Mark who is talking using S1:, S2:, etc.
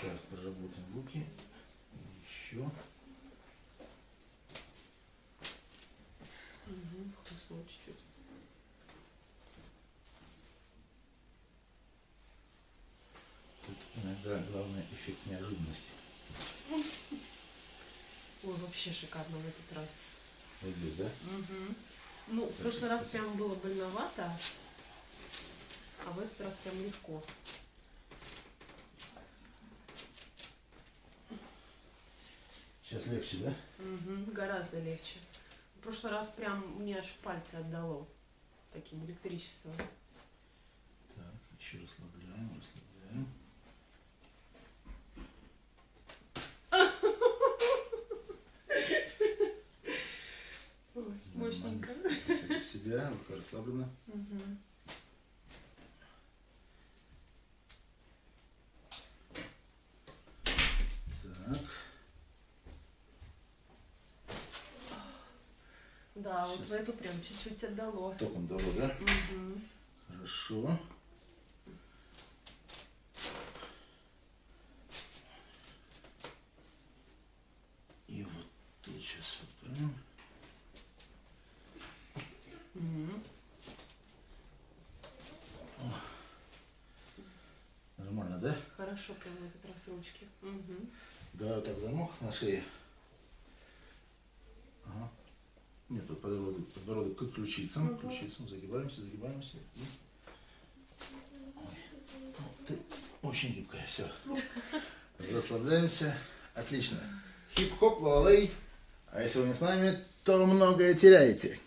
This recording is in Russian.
S1: Так, проработаем руки. Еще.
S2: Угу, вкусно чуть-чуть.
S1: Тут иногда главный эффект неожиданности.
S2: Ой, вообще шикарно в этот раз.
S1: Вот здесь, да?
S2: Угу. Ну, в прошлый раз прям было больновато, а в этот раз прям легко.
S1: Сейчас легче, да?
S2: Угу, гораздо легче. В прошлый раз прям мне аж пальцы отдало таким электричеством.
S1: Так, еще расслабляем, расслабляем.
S2: Ой, мощненько.
S1: Себя, рука расслаблена.
S2: Мгм.
S1: Так,
S2: Да, вот
S1: Щас.
S2: в эту прям чуть-чуть отдало.
S1: током дало, да?
S2: Мгм.
S1: Хорошо. И вот тут сейчас отправим.
S2: Мгм.
S1: Нормально, да?
S2: Хорошо прям в этот раз ручки.
S1: Давай вот так замок на шее. Нет, вот подбородок, подбородок к ключицам. К ключицам загибаемся, загибаемся. И... Ой, ну, ты очень гибкая, все. Расслабляемся. Отлично. Хип-хоп, лалей. А если вы не с нами, то многое теряете.